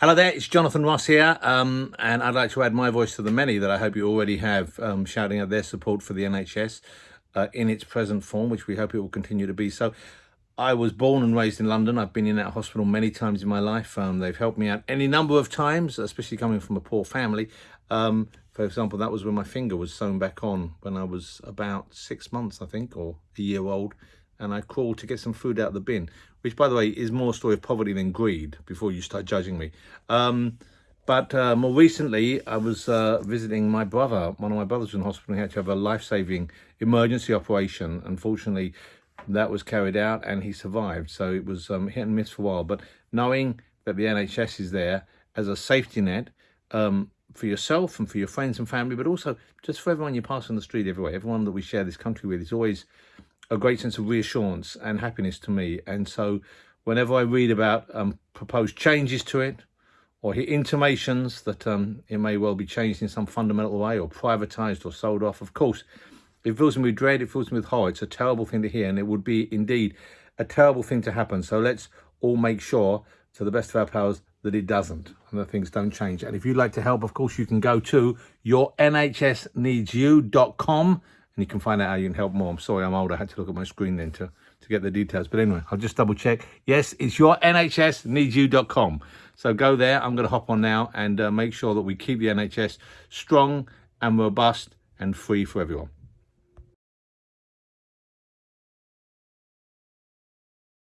Hello there, it's Jonathan Ross here, um, and I'd like to add my voice to the many that I hope you already have um, shouting out their support for the NHS uh, in its present form, which we hope it will continue to be. So, I was born and raised in London. I've been in that hospital many times in my life. Um, they've helped me out any number of times, especially coming from a poor family. Um, for example, that was when my finger was sewn back on when I was about six months, I think, or a year old and I crawled to get some food out of the bin, which, by the way, is more a story of poverty than greed before you start judging me. Um, but uh, more recently, I was uh, visiting my brother. One of my brothers in hospital. He had to have a life-saving emergency operation. Unfortunately, that was carried out and he survived. So it was um, hit and miss for a while. But knowing that the NHS is there as a safety net um, for yourself and for your friends and family, but also just for everyone you pass on the street everywhere, everyone that we share this country with is always a great sense of reassurance and happiness to me. And so whenever I read about um, proposed changes to it or hear intimations that um, it may well be changed in some fundamental way or privatised or sold off, of course, it fills me with dread, it fills me with horror. It's a terrible thing to hear and it would be indeed a terrible thing to happen. So let's all make sure to the best of our powers that it doesn't and that things don't change. And if you'd like to help, of course, you can go to yournhsneedsyou.com and you can find out how you can help more. I'm sorry, I'm old. I had to look at my screen then to, to get the details. But anyway, I'll just double check. Yes, it's your NHSneedsyou.com. So go there. I'm going to hop on now and uh, make sure that we keep the NHS strong and robust and free for everyone.